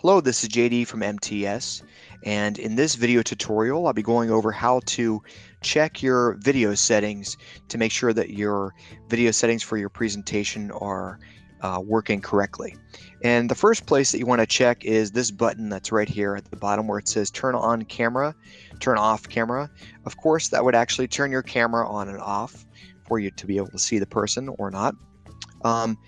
Hello, this is JD from MTS, and in this video tutorial, I'll be going over how to check your video settings to make sure that your video settings for your presentation are uh, working correctly. And the first place that you want to check is this button that's right here at the bottom where it says turn on camera, turn off camera. Of course, that would actually turn your camera on and off for you to be able to see the person or not. Um,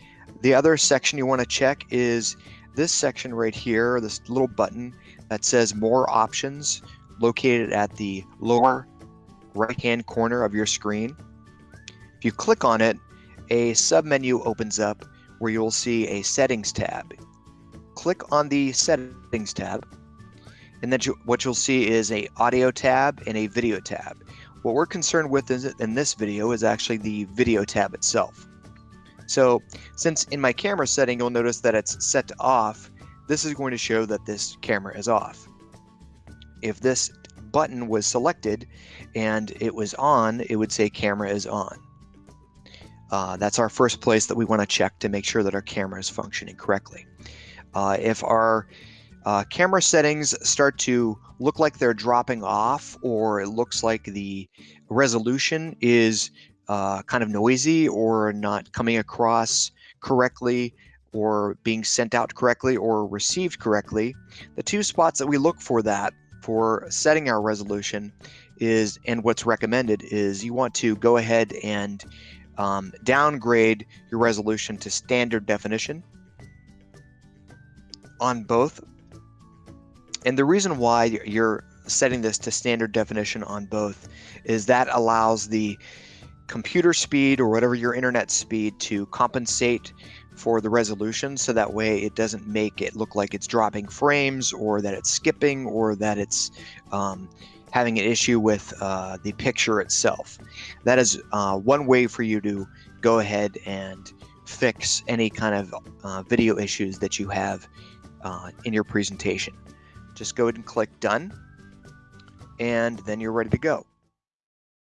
the other section you want to check is this section right here, this little button that says more options located at the lower right hand corner of your screen. If you click on it, a submenu opens up where you'll see a settings tab. Click on the settings tab and then you, what you'll see is a audio tab and a video tab. What we're concerned with in this video is actually the video tab itself. So since in my camera setting, you'll notice that it's set to off, this is going to show that this camera is off. If this button was selected and it was on, it would say camera is on. Uh, that's our first place that we want to check to make sure that our camera is functioning correctly. Uh, if our uh, camera settings start to look like they're dropping off or it looks like the resolution is uh, kind of noisy or not coming across correctly or being sent out correctly or received correctly, the two spots that we look for that for setting our resolution is, and what's recommended is you want to go ahead and um, downgrade your resolution to standard definition on both. And the reason why you're setting this to standard definition on both is that allows the computer speed or whatever your internet speed to compensate for the resolution so that way it doesn't make it look like it's dropping frames or that it's skipping or that it's um, having an issue with uh, the picture itself. That is uh, one way for you to go ahead and fix any kind of uh, video issues that you have uh, in your presentation. Just go ahead and click done and then you're ready to go.